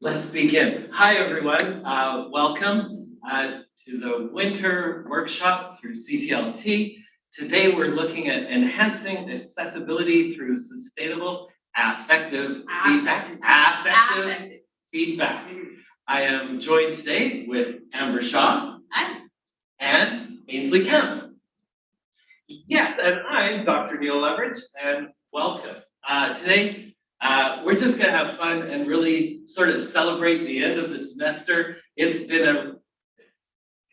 Let's begin. Hi, everyone. Uh, welcome uh, to the winter workshop through CTLT. Today, we're looking at enhancing accessibility through sustainable affective feedback. Affective Affective. feedback. I am joined today with Amber Shaw Hi. and Ainsley Kemp. Yes, and I'm Dr. Neil Leverage, and welcome. Uh, today, uh, we're just going to have fun and really sort of celebrate the end of the semester. It's been a,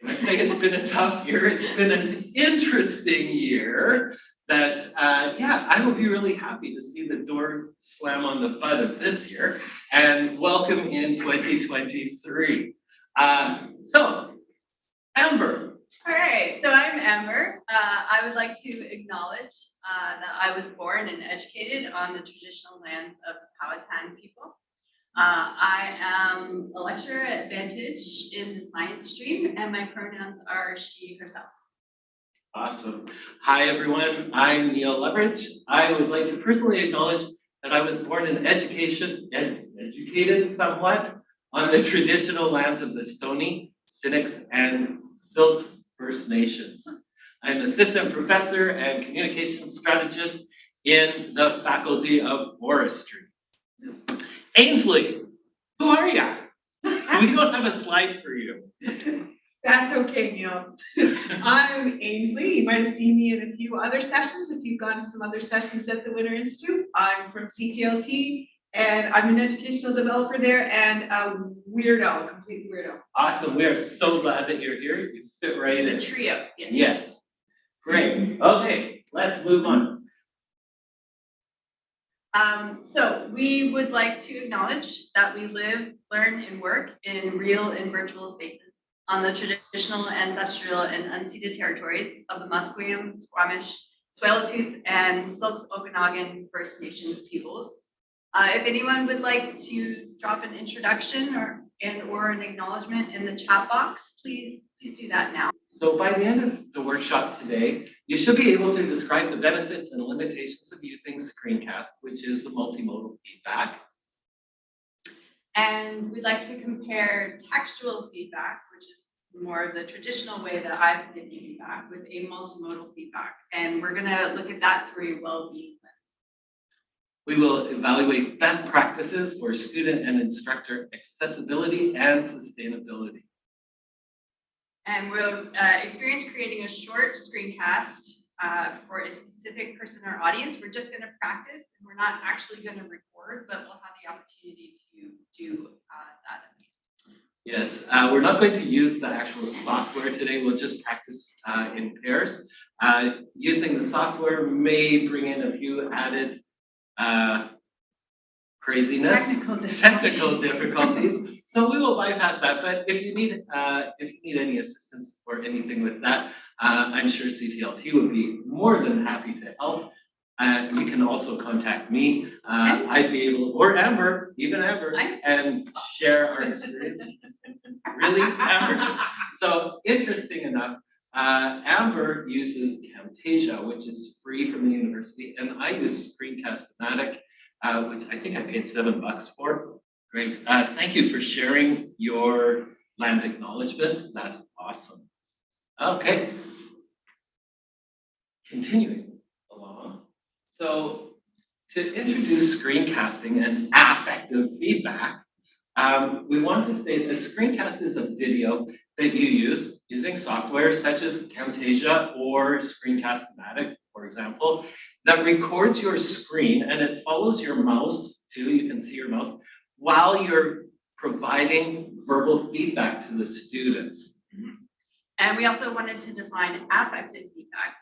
I say it's been a tough year? It's been an interesting year that, uh, yeah, I will be really happy to see the door slam on the butt of this year and welcome in 2023. Uh, so, Amber, All right, so I'm Amber. Uh, I would like to acknowledge uh, that I was born and educated on the traditional lands of the Powhatan people. Uh, I am a lecturer at Vantage in the science stream, and my pronouns are she, herself. Awesome. Hi, everyone. I'm Neil Leverage. I would like to personally acknowledge that I was born in education, ed- educated somewhat on the traditional lands of the Stony, Sinnix, and Syilx First Nations. I'm assistant professor and communication strategist in the Faculty of Forestry. Ainsley, who are you? We don't have a slide for you. That's okay, Neil. I'm Ainsley. You might have seen me in a few other sessions, if you've gone to some other sessions at the Winter Institute. I'm from CTLT, and I'm an educational developer there and a weirdo, a complete weirdo. Awesome. We are so glad that you're here. You fit right in. The trio. yeah. Yes. Great. Okay, let's move on. Um, so we would like to acknowledge that we live, learn, and work in real and virtual spaces on the traditional, ancestral, and unceded territories of the Musqueam, Squamish, Tsleil-Waututh, and Syilx Okanagan First Nations peoples. Uh, if anyone would like to drop an introduction or and or an acknowledgement in the chat box, please please do that now. So by the end of the workshop today, you should be able to describe the benefits and limitations of using screencast, which is the multimodal feedback. And we'd like to compare textual feedback, which is more of the traditional way that I've been giving feedback with a multimodal feedback. And we're gonna look at that through a well-being. We will evaluate best practices for student and instructor accessibility and sustainability. And we'll uh, experience creating a short screencast uh, for a specific person or audience. We're just gonna practice and we're not actually gonna record, but we'll have the opportunity to do uh, that. Yes, uh, we're not going to use the actual software today. We'll just practice uh, in pairs. Uh, using the software may bring in a few added uh, craziness, Technical technical difficulties. So we will bypass that. But if you need uh, if you need any assistance or anything with that, uh, I'm sure CTLT would be more than happy to help. Uh, you can also contact me. Uh, I'd be able, or Amber, even Amber, and share our experience. Really, Amber? So interesting enough, uh, Amber uses Camtasia, which is free from the university, and I use Uh, which I think I paid seven bucks for. Great. Uh, thank you for sharing your land acknowledgements. That's awesome. Okay. Continuing along. So to introduce screencasting and affective feedback, um, we want to state that screencast is a video that you use using software such as Camtasia or Screencast-O-Matic, for example, that records your screen and it follows your mouse too, you can see your mouse, while you're providing verbal feedback to the students. And we also wanted to define affective feedback.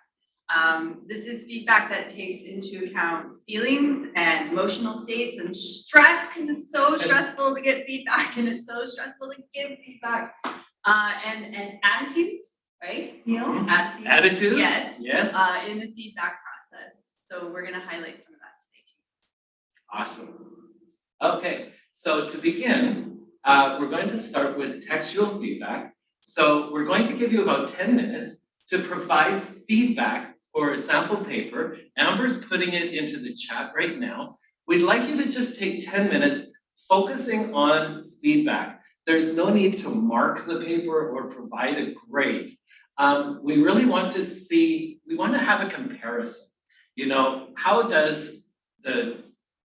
Um, this is feedback that takes into account feelings and emotional states and stress, because it's so stressful to get feedback and it's so stressful to give feedback. Uh, and, and attitudes, right, Neil? Mhm. Attitudes. Attitudes? Yes. Yes. Uh, in the feedback process. So we're gonna highlight some of that today too. Awesome. Okay, so to begin, uh, we're going to start with textual feedback. So we're going to give you about 10 minutes to provide feedback for a sample paper. Amber's putting it into the chat right now. We'd like you to just take 10 minutes focusing on feedback. There's no need to mark the paper or provide a grade. Um, we really want to see, we want to have a comparison. You know, how does the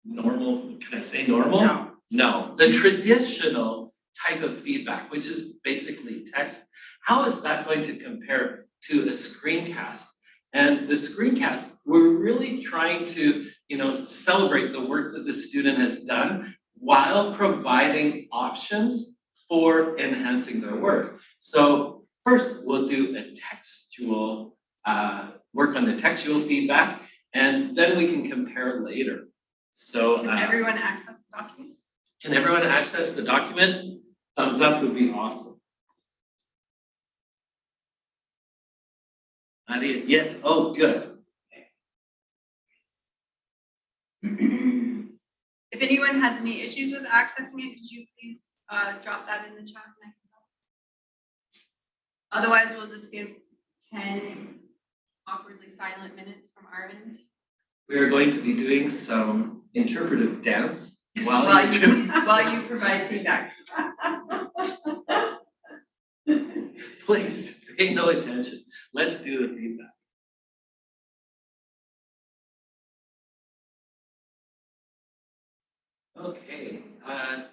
normal, can I say normal? No. No, the traditional type of feedback, which is basically text, how is that going to compare to a screencast? And the screencast, we're really trying to, you know, celebrate the work that the student has done while providing options for enhancing their work. So first, we'll do a textual, uh, work on the textual feedback, and then we can compare later. So, Can uh, everyone access the document? can everyone access the document? Thumbs up would be awesome. Nadia, yes, oh, good. If anyone has any issues with accessing it, could you please uh drop that in the chat? and I can help? Otherwise, we'll just give ten awkwardly silent minutes from end. We are going to be doing some interpretive dance while While you while you provide feedback. Please, pay no attention. Let's do the feedback. Okay, uh,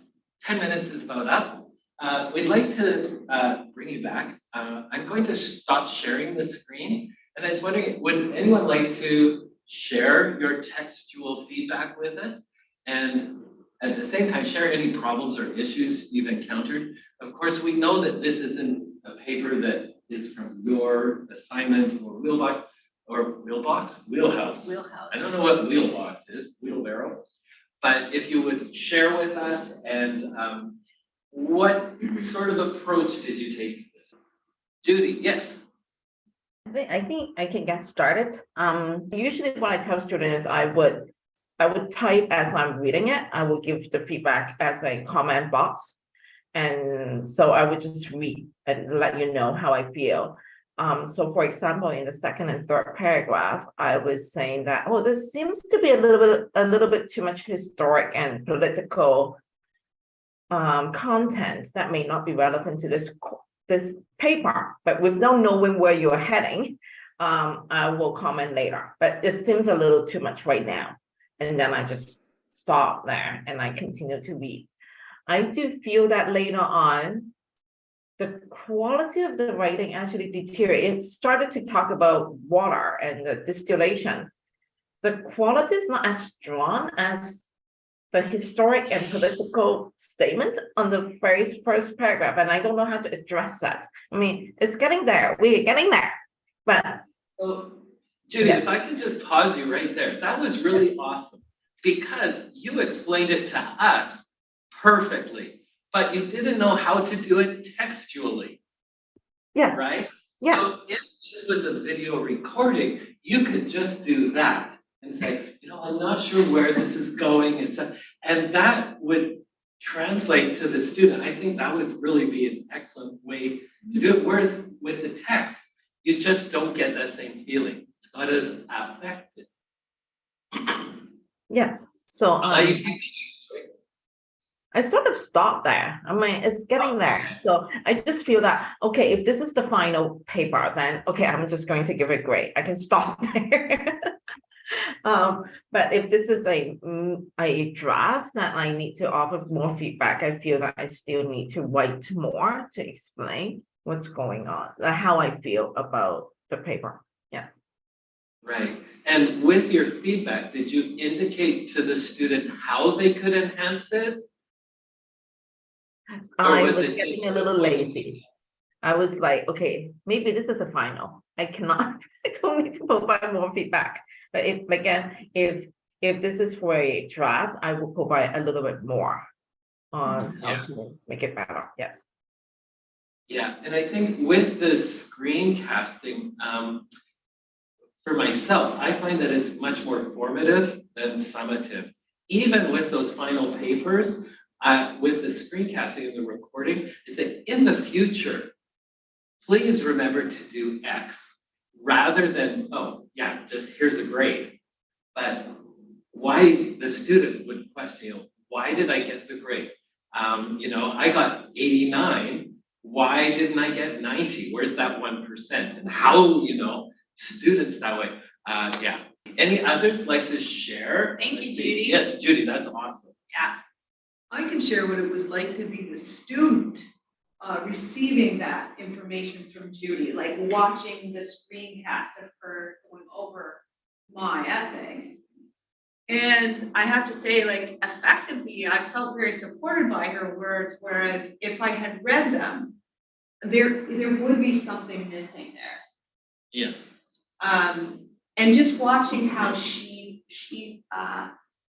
ten minutes is about up. Uh, we'd like to, uh, bring you back. Uh, I'm going to stop sharing the screen. And I was wondering, would anyone like to share your textual feedback with us? And at the same time, share any problems or issues you've encountered. Of course, we know that this isn't a paper that is from your assignment or wheelbox, or wheelbox, wheelhouse. Wheelhouse. I don't know what wheelbox is, wheelbarrow. But if you would share with us and um, what sort of approach did you take? Judy, yes, I think, I can get started. Um, usually what I tell students is I would, I would type as I'm reading it. I will give the feedback as a comment box. And so I would just read and let you know how I feel. Um, so for example, in the second and third paragraph, I was saying that, oh, this seems to be a little bit, a little bit too much historic and political um, content that may not be relevant to this, this paper, but without knowing where you're heading, um, I will comment later, but it seems a little too much right now. And then I just stop there and I continue to read. I do feel that later on, the quality of the writing actually deteriorated. It started to talk about water and the distillation. The quality is not as strong as the historic and political statement on the very first paragraph, and I don't know how to address that. I mean, it's getting there, we're getting there, but so Judy, if I can just pause you right there, that was really awesome. Because you explained it to us perfectly, but you didn't know how to do it textually, yes, right? yes, So if this was a video recording, you could just do that and say, you know, I'm not sure where this is going, it's a, and that would translate to the student. I think that would really be an excellent way to do it. Whereas with the text, you just don't get that same feeling. It's not as affected. yes. So Uh, um, keep. I sort of stopped there. I mean, it's getting there. So I just feel that, okay, if this is the final paper, then, okay, I'm just going to give it grade. I can stop there. Um, but if this is a, mm, a draft that I need to offer more feedback, I feel that I still need to write more to explain what's going on, how I feel about the paper. Yes. Right, and with your feedback, did you indicate to the student how they could enhance it? Or I was was it getting just a little lazy. I was like, okay, maybe this is a final. I cannot, I don't need to provide more feedback. But if, again, if, if this is for a draft, I will provide a little bit more on how Yeah. to make it better, yes. Yeah, and I think with the screencasting, um, for myself, I find that it's much more formative than summative. Even with those final papers, uh, with the screencasting and the recording, is that in the future, please remember to do X rather than, oh, yeah, just here's a grade. But why the student would question, you know, why did I get the grade? Um, you know, I got eighty-nine, why didn't I get ninety? Where's that one percent? And how, you know, students that way, uh, yeah. Any others like to share? Thank you, see. Judy. Yes, Judy, that's awesome. Yeah, I can share what it was like to be the student uh, receiving that information from Judy, like watching the screencast of her going over my essay. And I have to say, like, effectively, I felt very supported by her words, whereas if I had read them, there, there would be something missing there. Yeah. Um, and just watching how she, she, uh,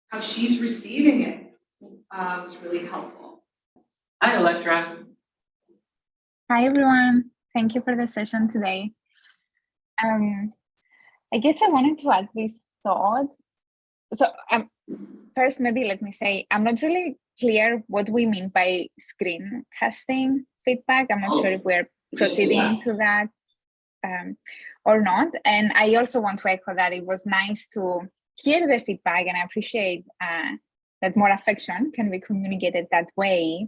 how she's receiving it, uh, was really helpful. Hi, Electra. Hi everyone, thank you for the session today. Um, I guess I wanted to add this thought. So um, first, maybe let me say, I'm not really clear what we mean by screencasting feedback. I'm not sure if we're proceeding Yeah. into that um, or not. And I also want to echo that it was nice to hear the feedback and I appreciate uh, that more affection can be communicated that way.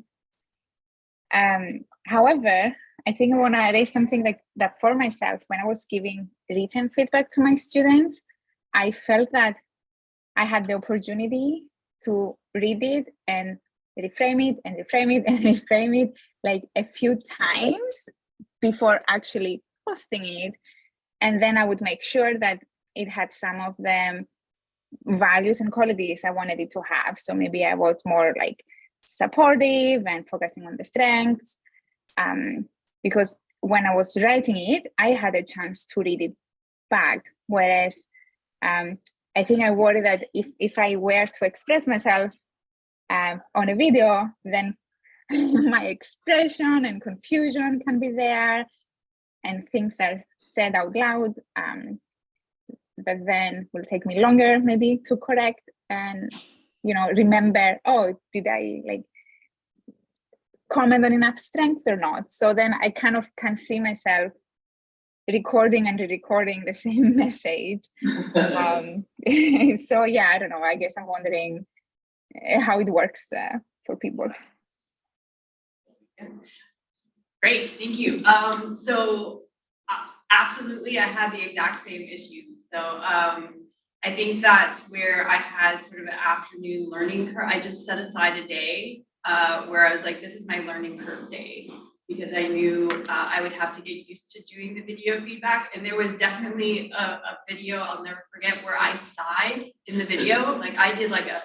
Um, however, I think I want to raise something like that for myself. When I was giving written feedback to my students, I felt that I had the opportunity to read it and reframe it and reframe it and reframe it like a few times before actually posting it. And then I would make sure that it had some of the values and qualities I wanted it to have. So maybe I was more like supportive and focusing on the strengths. Um, because when I was writing it, I had a chance to read it back. Whereas um, I think I worry that if, if I were to express myself um, on a video, then my expression and confusion can be there and things are said out loud um, that then will take me longer maybe to correct and you know remember oh did i like comment on enough strengths or not so then i kind of can see myself recording and re-recording the same message um so yeah i don't know i guess i'm wondering uh, how it works uh, for people great, thank you. Um, so uh, absolutely, I had the exact same issue. So um, I think that's where I had sort of an afternoon learning curve. I just set aside a day uh, where I was like, this is my learning curve day. Because I knew uh, I would have to get used to doing the video feedback. And there was definitely a, a video I'll never forget where I sighed in the video. Like I did like a,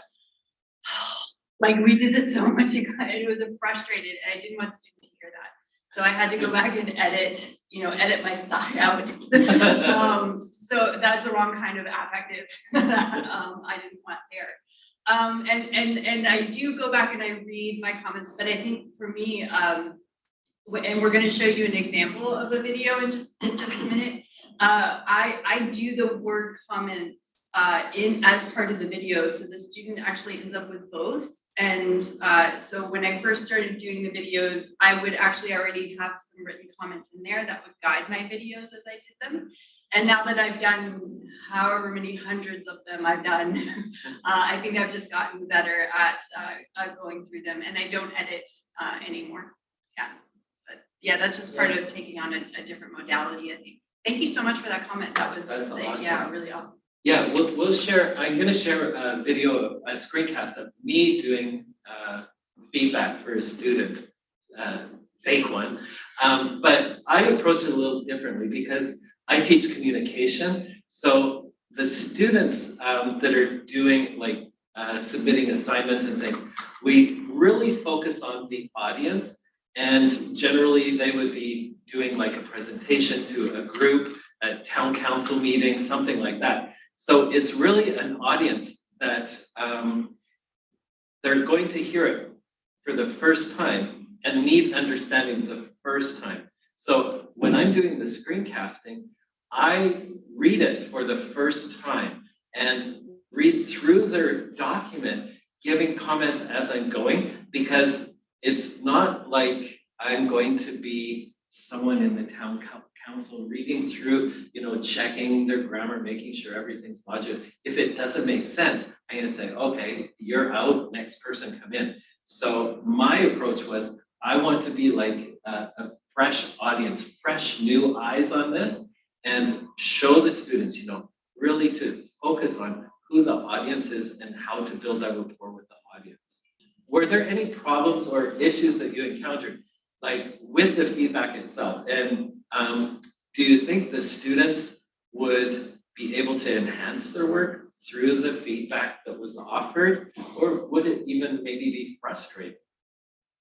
like we did this so much, guys, it was frustrated and I didn't want students to hear that. So I had to go back and edit, you know, edit my sigh out. Um, so that's the wrong kind of affective, um, I didn't want there. Um, and, and, and I do go back and I read my comments, but I think for me, um, and we're gonna show you an example of a video in just, in just a minute. Uh, I, I do the word comments, uh, in, as part of the video, so the student actually ends up with both. And, uh, so when I first started doing the videos, I would actually already have some written comments in there that would guide my videos as I did them. And now that I've done however many hundreds of them I've done, uh, I think I've just gotten better at, uh, uh, going through them and I don't edit, uh, anymore. Yeah, but yeah, that's just part of taking on a, a different modality, I think. Thank you so much for that comment. That was, like, yeah, really awesome. Yeah, we'll, we'll share, I'm gonna share a video, a screencast of me doing, uh, feedback for a student, uh, fake one. Um, but I approach it a little differently because I teach communication. So the students, um, that are doing like, uh, submitting assignments and things, we really focus on the audience. And generally, they would be doing like a presentation to a group, a town council meeting, something like that. So it's really an audience that um, they're going to hear it for the first time and need understanding the first time. So when I'm doing the screencasting, I read it for the first time and read through their document, giving comments as I'm going, because it's not like I'm going to be someone in the town council reading through, you know, checking their grammar, making sure everything's logical. If it doesn't make sense, I'm gonna say, okay, you're out, next person come in. So my approach was, I want to be like a, a fresh audience, fresh new eyes on this and show the students, you know, really to focus on who the audience is and how to build that rapport with the audience. Were there any problems or issues that you encountered, like with the feedback itself? And um, do you think the students would be able to enhance their work through the feedback that was offered? Or would it even maybe be frustrating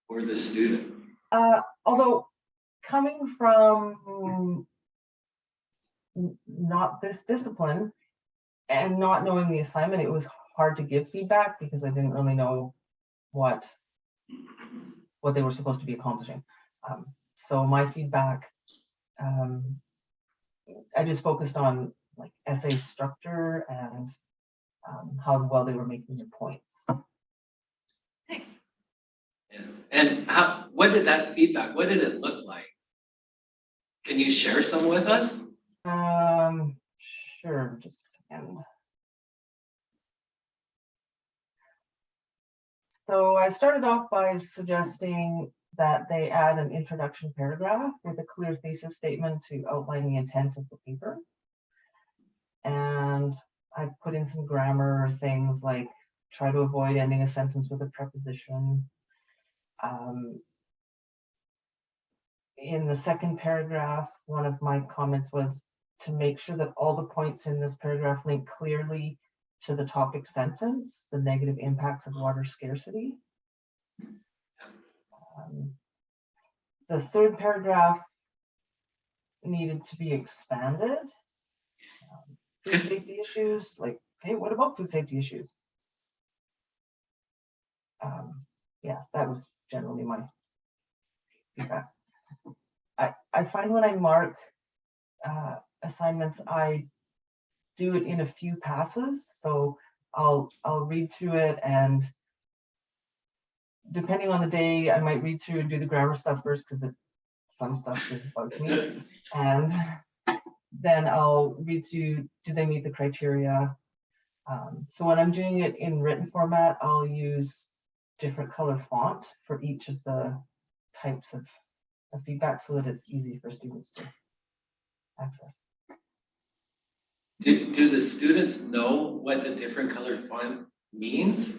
for the student? Uh, although coming from not this discipline and not knowing the assignment, it was hard to give feedback because I didn't really know what what they were supposed to be accomplishing. Um, so my feedback, um, I just focused on like essay structure and um, how well they were making their points. Thanks. Yes, and how, what did that feedback, what did it look like? Can you share some with us? Um, sure, just a second. So I started off by suggesting that they add an introduction paragraph with a clear thesis statement to outline the intent of the paper. And I put in some grammar things like try to avoid ending a sentence with a preposition. Um, in the second paragraph, one of my comments was to make sure that all the points in this paragraph link clearly to the topic sentence, the negative impacts of water scarcity. Um, The third paragraph needed to be expanded. Um, Food safety issues, like, okay, what about food safety issues? Um, Yeah, that was generally my feedback. I, I find when I mark uh, assignments, I do it in a few passes. So I'll, I'll read through it and depending on the day, I might read through and do the grammar stuff first because some stuff just bugs me. And then I'll read through, do they meet the criteria? Um, so when I'm doing it in written format, I'll use different color font for each of the types of, of feedback so that it's easy for students to access. Do, do the students know what the different colored font means?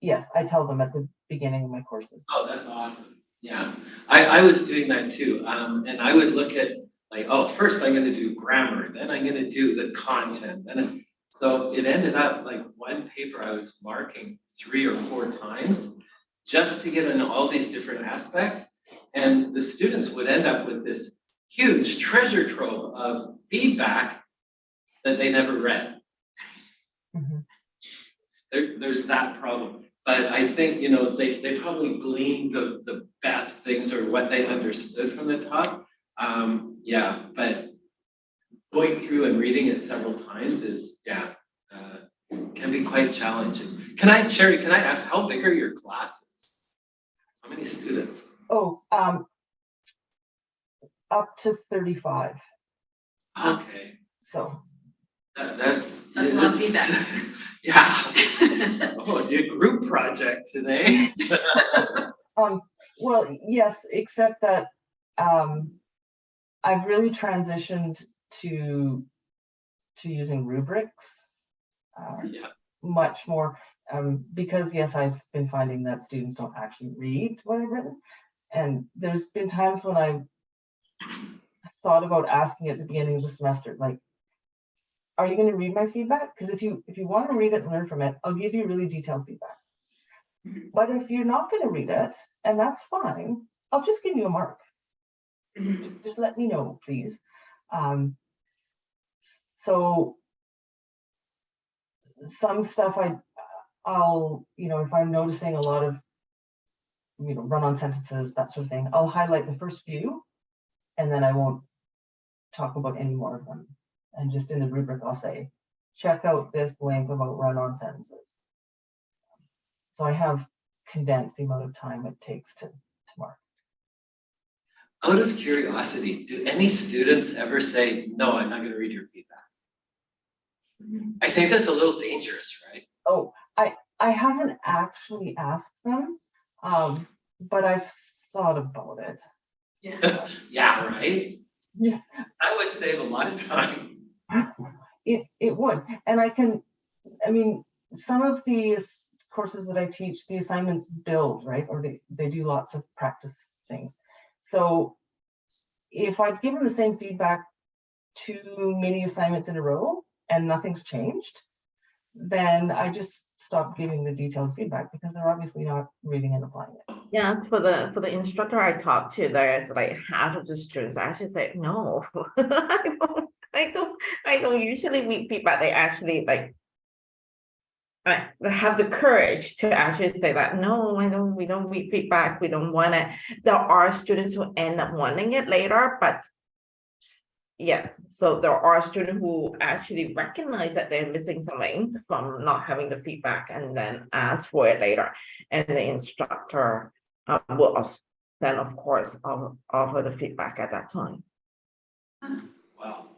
Yes, I tell them at the beginning of my courses. Oh, that's awesome. Yeah, I, I was doing that too. Um, and I would look at like, oh, first I'm gonna do grammar, then I'm gonna do the content. And so it ended up like one paper I was marking three or four times just to get in all these different aspects. And the students would end up with this huge treasure trove of feedback that they never read. Mhm. There, there's that problem. But I think, you know, they, they probably gleaned the, the best things or what they understood from the talk. Um, yeah, but going through and reading it several times is, yeah, uh, can be quite challenging. Can I, Sherry, can I ask, how big are your classes? How many students? Oh, um, up to thirty-five, Okay, so, that, that's. That's a lot of it's- feedback. Yeah. Oh, your group project today. um, well, yes, except that, um, I've really transitioned to, to using rubrics. uh, Yeah. much more, um, because yes, I've been finding that students don't actually read what I've written. And there's been times when I've thought about asking at the beginning of the semester, like, are you gonna read my feedback? Because if you, if you want to read it and learn from it, I'll give you really detailed feedback. But if you're not gonna read it, and that's fine, I'll just give you a mark. Just, just let me know, please. Um, so some stuff I, I'll, you know, if I'm noticing a lot of, you know, run-on sentences, that sort of thing, I'll highlight the first few, and then I won't talk about any more of them. And just in the rubric, I'll say, check out this link about run-on sentences. So I have condensed the amount of time it takes to, to mark. Out of curiosity, do any students ever say, no, I'm not gonna read your feedback? I think that's a little dangerous, right? Oh, I haven't actually asked them, um, but I've thought about it. Yeah. Yeah, right? Yeah. That would save a lot of time. It, it would, and I can, I mean, some of these courses that I teach, the assignments build, right? Or they, they do lots of practice things. So if I've given the same feedback two many assignments in a row and nothing's changed, then I just stop giving the detailed feedback because they're obviously not reading and applying it. Yes, for the, for the instructor I talked to, there's like half of the students actually say, no, I don't, I don't, I don't usually read feedback. They actually like they have the courage to actually say that, no, I don't, we don't read feedback, we don't want it. There are students who end up wanting it later, but yes, so there are students who actually recognize that they're missing something from not having the feedback and then ask for it later. And the instructor uh, will then, of course, offer the feedback at that time. Wow.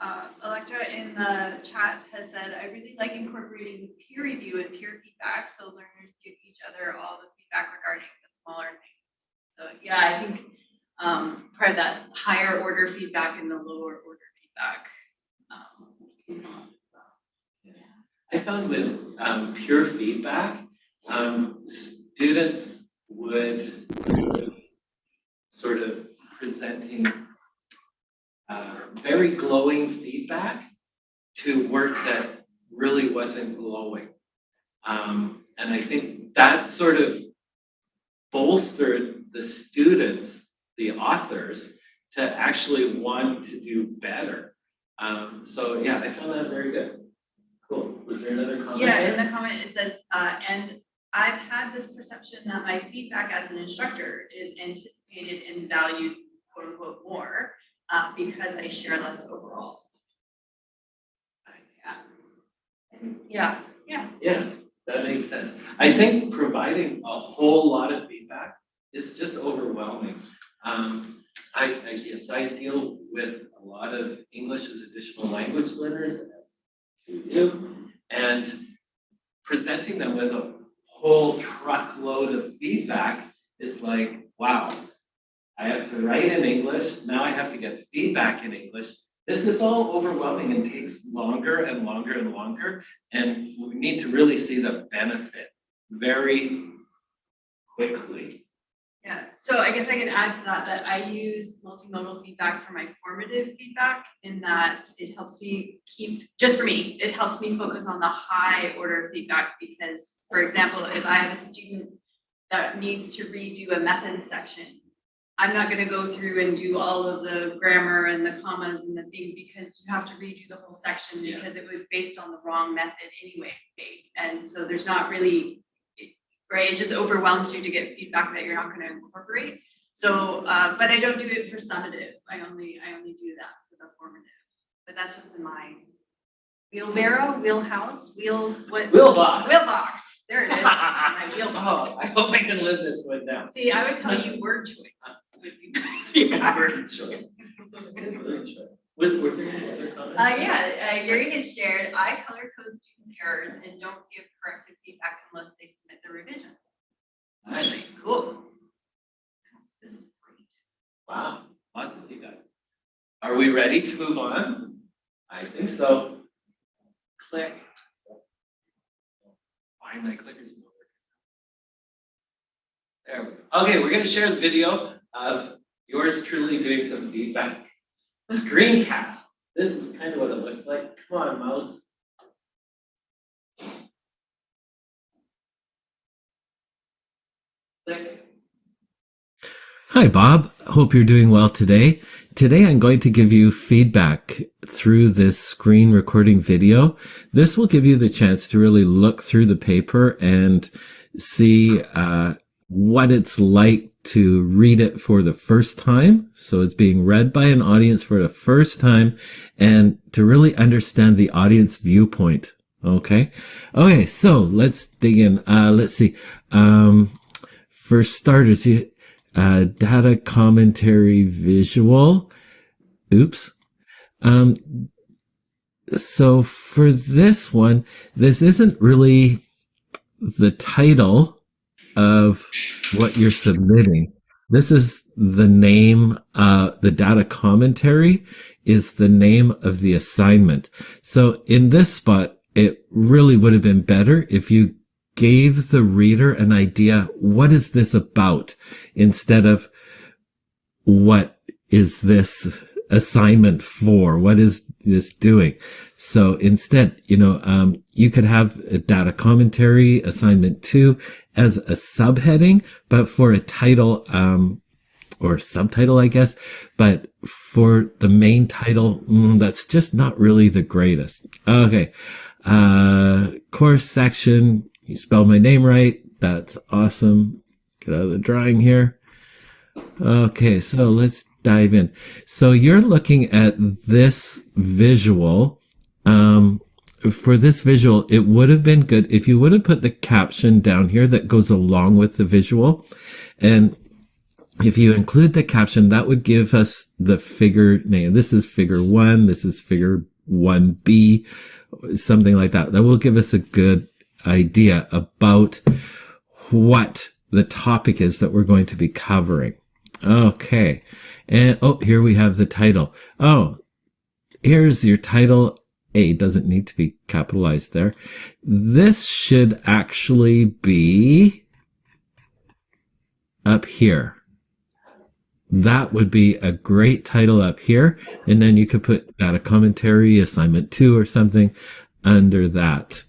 Uh, Electra in the chat has said, I really like incorporating peer review and peer feedback, so learners give each other all the feedback regarding the smaller things. So, yeah, I think, um, part of that higher order feedback and the lower order feedback. um, I found with um, pure feedback, um, students would sort of presenting uh, very glowing feedback to work that really wasn't glowing. Um, and I think that sort of bolstered the students, the authors, to actually want to do better. Um, so yeah, I found that very good. Cool. Was there another comment? Yeah, there? in the comment, it says, uh, and I've had this perception that my feedback as an instructor is anticipated and valued quote unquote more, uh, because I share less overall. Yeah. Yeah, Yeah, that makes sense. I think providing a whole lot of feedback is just overwhelming. Um, I, I guess I deal with a lot of English as additional language learners, as you do, and presenting them with a whole truckload of feedback is like, wow. I have to write in English, now I have to get feedback in English. This is all overwhelming and takes longer and longer and longer. And we need to really see the benefit very quickly. yeah. So I guess I can add to that, that I use multimodal feedback for my formative feedback in that it helps me keep, just for me, it helps me focus on the high order feedback because, for example, if I have a student that needs to redo a method section, I'm not gonna go through and do all of the grammar and the commas and the things because you have to redo the whole section Yeah. because it was based on the wrong method anyway. And so there's not really, right, it just overwhelms you to get feedback that you're not gonna incorporate. So, uh, but I don't do it for summative. I only, I only do that for the formative. But that's just in my wheelbarrow, wheelhouse, wheel, what? Wheelbox. Wheelbox, there it is, my wheelbox. Oh, I hope I can live this one down. See, I would tell you word choice would be. Yeah, word choice. Good word choice. Was, were there any other comments? Uh, yeah, uh, Yuri has shared, I color code students errors and don't give corrective feedback unless they submit the revision. Nice. Cool. This is great. Wow, lots of feedback. Are we ready to move on? I think so. Click. Why my clicker's not working? There we go. Okay, we're gonna share the video of yours truly doing some feedback. Screencast. This is kind of what it looks like. Come on, mouse. Click. Hi, Bob. Hope you're doing well today. Today, I'm going to give you feedback through this screen recording video. This will give you the chance to really look through the paper and see uh, what it's like to read it for the first time. So it's being read by an audience for the first time and to really understand the audience viewpoint. Okay. Okay. So let's dig in. Uh, let's see. Um, for starters, you, uh, data commentary visual. Oops. Um, so for this one, this isn't really the title of what you're submitting. This is the name, uh, the data commentary is the name of the assignment. So in this spot, it really would have been better if you gave the reader an idea, what is this about? Instead of what is this assignment for? What is this doing? So instead, you know, um, you could have a data commentary assignment two as a subheading, but for a title, um, or subtitle, I guess. But for the main title, mm, that's just not really the greatest. Okay. Uh, course section. You spelled my name right. That's awesome. Get out of the drawing here. Okay. So let's dive in. So you're looking at this visual. Um, for this visual, it would have been good if you would have put the caption down here that goes along with the visual. And if you include the caption, that would give us the figure name. This is figure one. This is figure 1B, something like that. That will give us a good idea about what the topic is that we're going to be covering. Okay. And oh, here we have the title. Oh, here's your title. A doesn't need to be capitalized there. This should actually be up here. That would be a great title up here. And then you could put that a commentary, assignment two or something under that.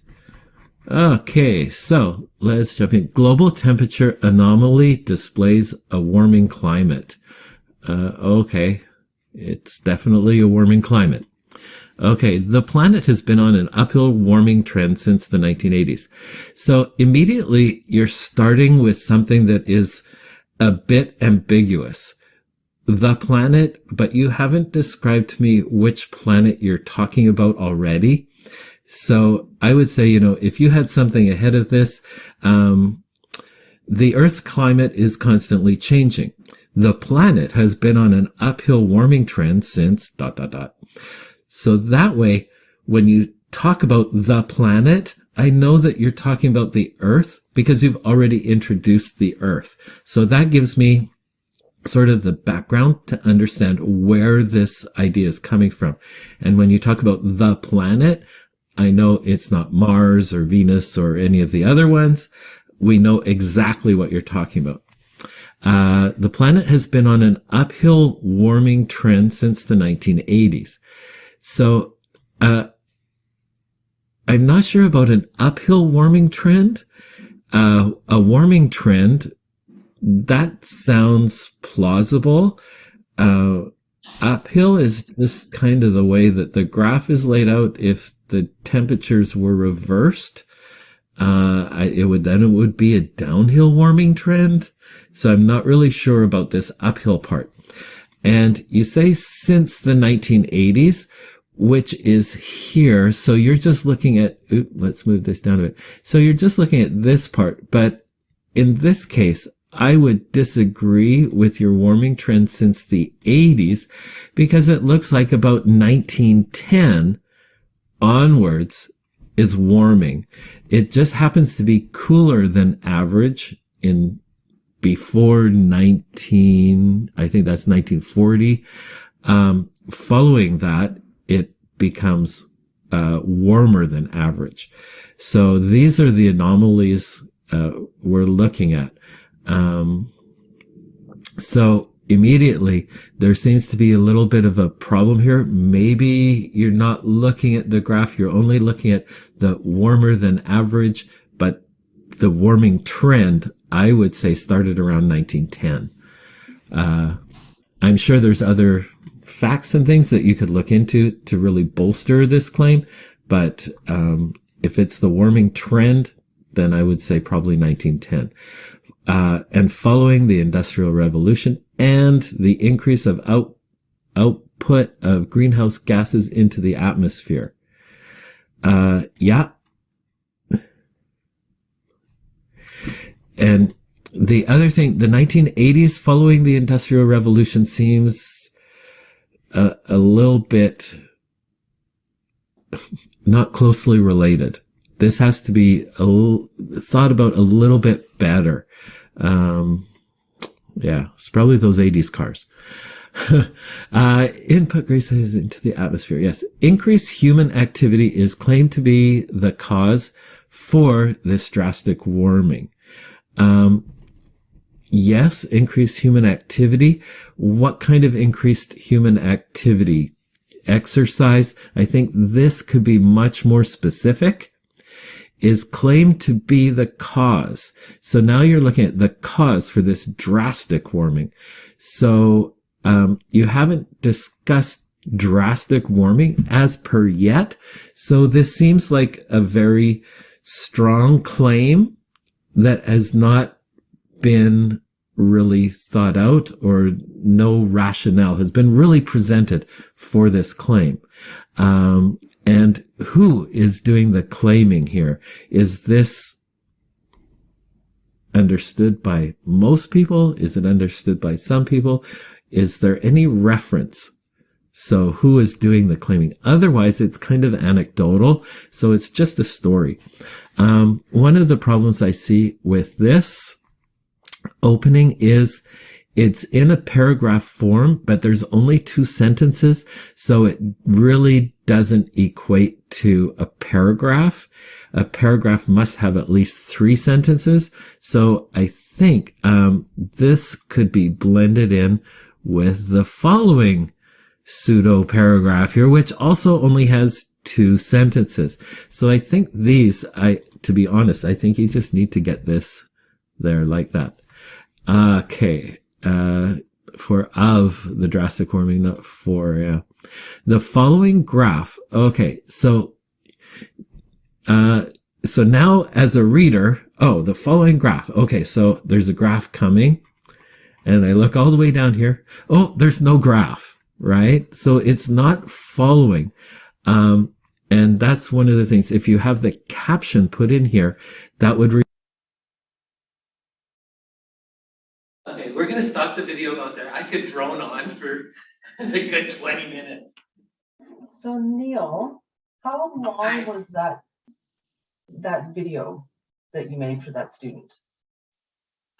Okay, so let's jump in. Global temperature anomaly displays a warming climate. Uh, okay, it's definitely a warming climate. Okay, the planet has been on an uphill warming trend since the 1980s. So immediately you're starting with something that is a bit ambiguous. The planet, but you haven't described to me which planet you're talking about already. So I would say, you know, if you had something ahead of this, um, the Earth's climate is constantly changing. The planet has been on an uphill warming trend since dot, dot, dot. So that way, when you talk about the planet, I know that you're talking about the earth because you've already introduced the earth. So that gives me sort of the background to understand where this idea is coming from. And when you talk about the planet, I know it's not Mars or Venus or any of the other ones. We know exactly what you're talking about. Uh, the planet has been on an uphill warming trend since the 1980s. So, uh, I'm not sure about an uphill warming trend. Uh, a warming trend, that sounds plausible. Uh, uphill is just kind of the way that the graph is laid out. If the temperatures were reversed, uh, it would then it would be a downhill warming trend. So I'm not really sure about this uphill part. And you say since the 1980s, which is here. So you're just looking at, oops, let's move this down a bit. So you're just looking at this part, but in this case, I would disagree with your warming trend since the 80s because it looks like about 1910 onwards is warming. It just happens to be cooler than average in before 19, I think that's 1940. Um, following that, it becomes uh, warmer than average. So these are the anomalies uh, we're looking at. Um, so immediately there seems to be a little bit of a problem here. Maybe you're not looking at the graph. You're only looking at the warmer than average, but the warming trend, I would say started around 1910. Uh, I'm sure there's other facts and things that you could look into to really bolster this claim. But um, if it's the warming trend, then I would say probably 1910. Uh, and following the Industrial Revolution and the increase of out, output of greenhouse gases into the atmosphere. Uh, yeah. And the other thing, the 1980s following the Industrial Revolution seems a, a little bit not closely related. this has to be thought about a little bit better. Um, yeah, it's probably those 80s cars. uh, input graces into the atmosphere. Yes. Increased human activity is claimed to be the cause for this drastic warming. Um, yes, increased human activity. What kind of increased human activity? Exercise. I think this could be much more specific is claimed to be the cause. So now you're looking at the cause for this drastic warming. So um, you haven't discussed drastic warming as per yet. So this seems like a very strong claim that has not been really thought out or no rationale has been really presented for this claim. Um, and who is doing the claiming here? Is this understood by most people? Is it understood by some people? Is there any reference? So who is doing the claiming? Otherwise, it's kind of anecdotal. So it's just a story. Um, one of the problems I see with this opening is it's in a paragraph form, but there's only two sentences. So it really doesn't equate to a paragraph. A paragraph must have at least three sentences. So I think um, this could be blended in with the following pseudo paragraph here, which also only has two sentences. So I think these, I, to be honest, I think you just need to get this there like that. Okay. Uh, for of the drastic warming, not for, yeah. The following graph. Okay. So, uh, so now as a reader, oh, the following graph. Okay. So there's a graph coming and I look all the way down here. Oh, there's no graph, right? So it's not following. Um, and that's one of the things. If you have the caption put in here, that would. Could drone on for a good twenty minutes. So Neil, how long was that, that video that you made for that student?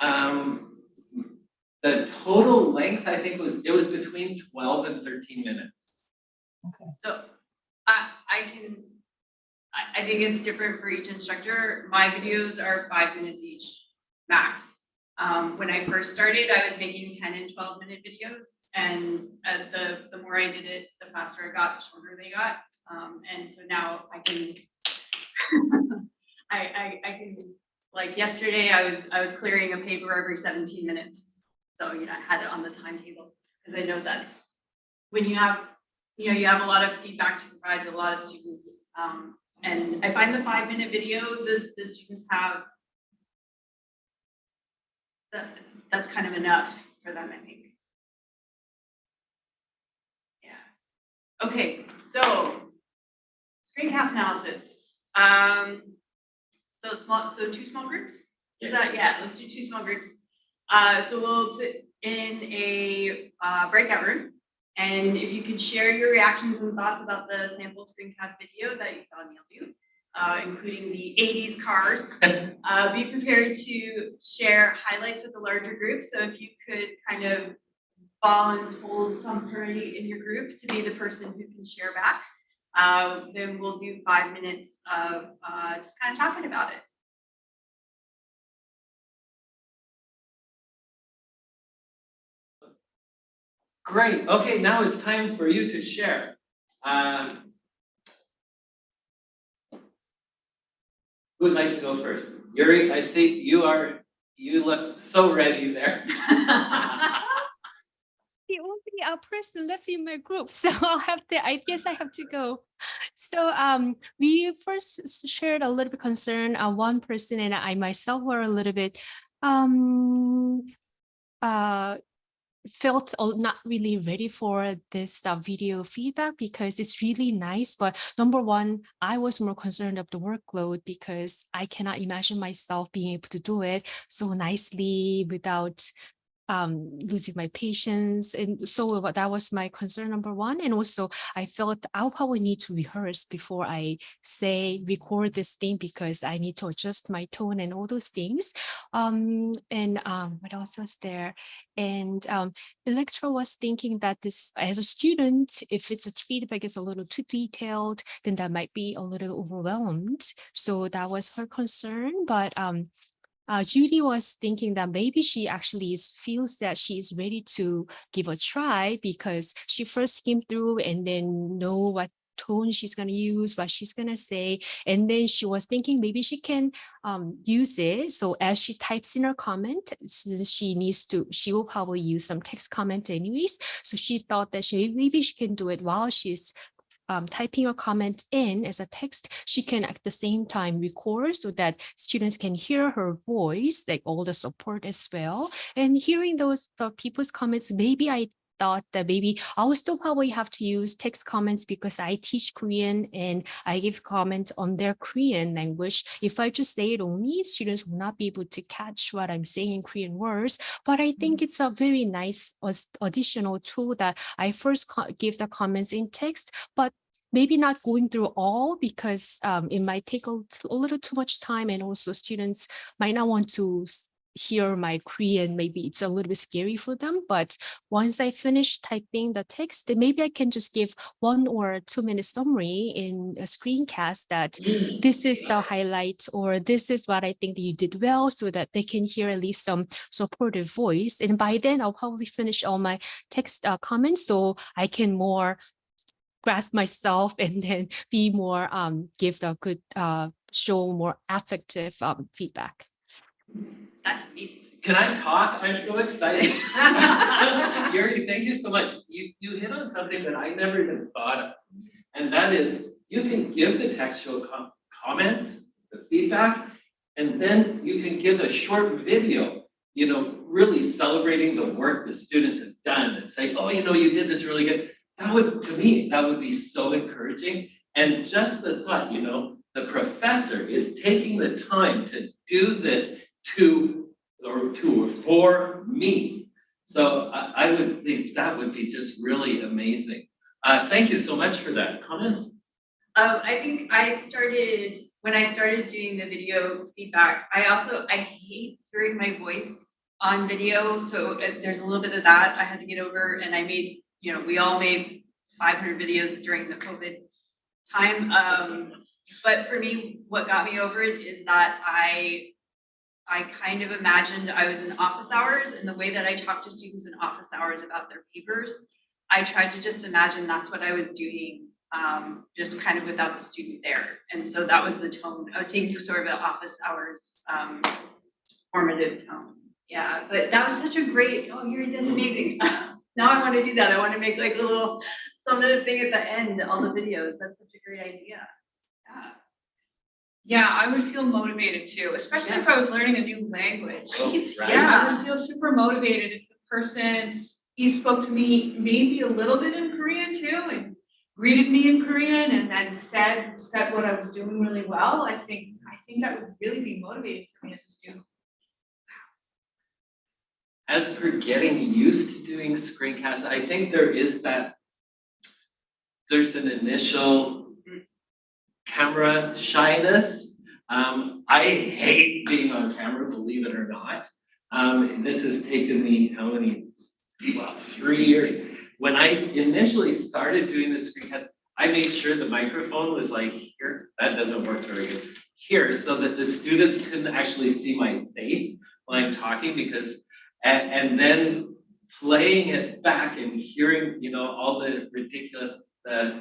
Um, the total length, I think was, it was between twelve and thirteen minutes. Okay. So I, I can, I, I think it's different for each instructor. My videos are five minutes each, max. Um, when I first started, I was making ten and twelve minute videos and uh, the, the more I did it, the faster it got, the shorter they got. Um, and so now I can, I, I, I can, like yesterday, I was, I was clearing a paper every seventeen minutes. So, you know, I had it on the timetable, because I know that's, when you have you know, you have a lot of feedback to provide to a lot of students. Um, and I find the five minute video, this, the students have that, that's kind of enough for them, I think. Yeah. Okay, so screencast analysis. Um, so small, so two small groups? Is that, yeah, let's do two small groups. Uh, so we'll put in a, uh, breakout room. And if you could share your reactions and thoughts about the sample screencast video that you saw Neil do, uh, including the 80s cars, uh, be prepared to share highlights with the larger group. So if you could kind of voluntold somebody in your group to be the person who can share back, uh, then we'll do five minutes of uh, just kind of talking about it. Great, okay, now it's time for you to share. Um, Who would like to go first? Yuri, I see you are, you look so ready there. the only uh, person left in my group, so I'll have the I guess I have to go. So um, we first shared a little bit concern. Uh, one person and I myself were a little bit um uh felt not really ready for this uh, video feedback because it's really nice. But number one, I was more concerned of the workload because I cannot imagine myself being able to do it so nicely without um, losing my patience. And so that was my concern number one. And also I felt I'll probably need to rehearse before I say, record this thing because I need to adjust my tone and all those things. Um, and um, what else was there? And um, Electra was thinking that this, as a student, if it's a feedback is a little too detailed, then that might be a little overwhelmed. So that was her concern. But um, uh, Judy was thinking that maybe she actually is, feels that she is ready to give a try because she first came through and then know what tone she's going to use, what she's going to say. And then she was thinking maybe she can um, use it. So as she types in her comment, she needs to, she will probably use some text comment anyways. So she thought that she maybe she can do it while she's um, typing a comment in as a text, she can at the same time record so that students can hear her voice, like all the support as well. And hearing those uh, people's comments, maybe I thought that maybe I will still probably have to use text comments because I teach Korean and I give comments on their Korean language. If I just say it only, students will not be able to catch what I'm saying in Korean words. But I think it's a very nice additional tool that I first give the comments in text, but maybe not going through all because um, it might take a, a little too much time and also students might not want to hear my Korean, maybe it's a little bit scary for them. But once I finish typing the text, then maybe I can just give one or two minute summary in a screencast that this is the highlight or this is what I think that you did well so that they can hear at least some supportive voice. And by then I'll probably finish all my text uh, comments so I can more grasp myself and then be more um give the good uh show more affective um feedback. That's. Can I toss? I'm so excited. Yuri, thank you so much. You, you hit on something that I never even thought of. And that is, you can give the textual com- comments, the feedback, and then you can give a short video, you know, really celebrating the work the students have done and say, oh, you know, you did this really good. That would, to me, that would be so encouraging. And just the thought, you know, the professor is taking the time to do this to, or to, or for me. So I, I would think that would be just really amazing. Uh, thank you so much for that. Comments? Um, I think I started, when I started doing the video feedback, I also, I hate hearing my voice on video, so uh, there's a little bit of that I had to get over, and I made, you know, we all made five hundred videos during the COVID time, um, but for me, what got me over it is that I I kind of imagined I was in office hours, and the way that I talked to students in office hours about their papers, I tried to just imagine that's what I was doing um, just kind of without the student there. And so that was the tone. I was taking sort of an office hours, um, formative tone. Yeah, but that was such a great, oh, you're, that's amazing. Now I want to do that. I want to make like a little summative thing at the end, all the videos. That's such a great idea. Yeah. Yeah, I would feel motivated too, especially if I was learning a new language. Oh, right. Yeah, I would feel super motivated if the person, you spoke to me maybe a little bit in Korean too and greeted me in Korean and then said, said what I was doing really well. I think, I think that would really be motivating for me as a student. As for getting used to doing screencasts, I think there is that. There's an initial camera shyness. Um, I hate being on camera, believe it or not. Um, this has taken me, how many, well, three years. When I initially started doing the screencast, I made sure the microphone was like here, that doesn't work very good. Here, so that the students couldn't actually see my face when I'm talking because and, and then playing it back and hearing, you know, all the ridiculous, uh,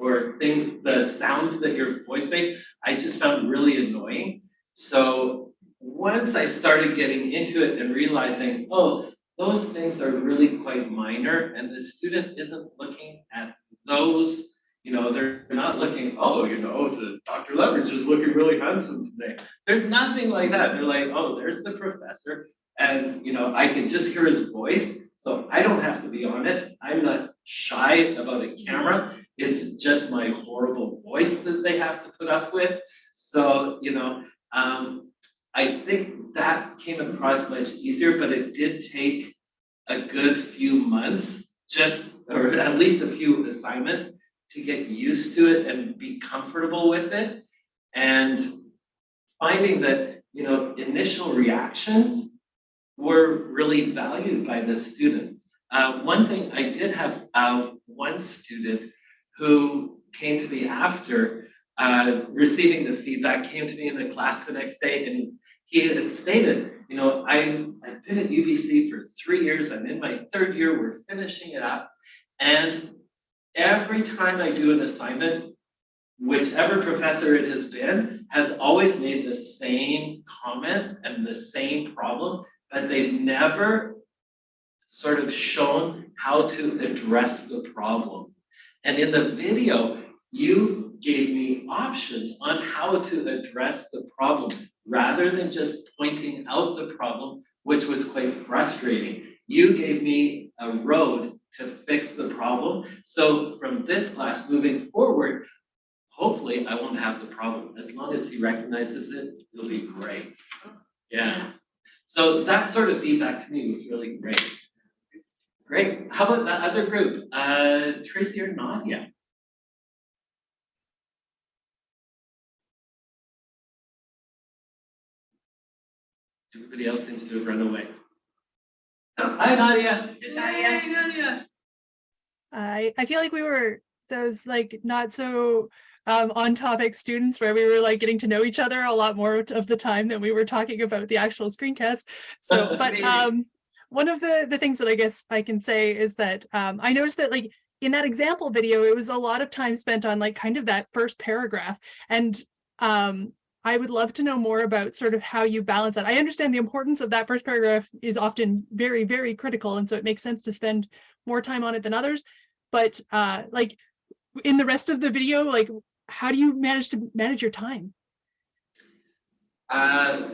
or things, the sounds that your voice makes, I just found really annoying. So once I started getting into it and realizing, oh, those things are really quite minor and the student isn't looking at those, you know, they're not looking, oh, you know, Dr. Leverage is looking really handsome today. There's nothing like that. They're like, oh, there's the professor. And, you know, I can just hear his voice, so I don't have to be on it. I'm not shy about a camera. It's just my horrible voice that they have to put up with. So, you know, um, I think that came across much easier, but it did take a good few months, just, or at least a few assignments to get used to it and be comfortable with it. And finding that, you know, initial reactions were really valued by the student. Uh, one thing, I did have, uh, one student who came to me after, uh, receiving the feedback, came to me in the class the next day and he had stated, you know, I, I've been at UBC for three years, I'm in my third year, we're finishing it up. And every time I do an assignment, whichever professor it has been, has always made the same comments and the same problem, but they've never sort of shown how to address the problem. And in the video, you gave me options on how to address the problem rather than just pointing out the problem, which was quite frustrating. You gave me a road to fix the problem. So from this class moving forward, hopefully I won't have the problem. As long as he recognizes it, it'll be great. Yeah. So that sort of feedback to me was really great. Great. How about that other group? Uh, Tracy or Nadia? Everybody else seems to have run away. Oh, Hi, Nadia. There's Nadia. Yay, Nadia. I I feel like we were those like not so um, on topic students where we were like getting to know each other a lot more of the time than we were talking about the actual screencast. So, but um, one of the the things that I guess I can say is that um, I noticed that like in that example video, it was a lot of time spent on like kind of that first paragraph, and um, I would love to know more about sort of how you balance that. I understand the importance of that first paragraph is often very, very critical. And so it makes sense to spend more time on it than others. But uh, like in the rest of the video, like how do you manage to manage your time? Uh,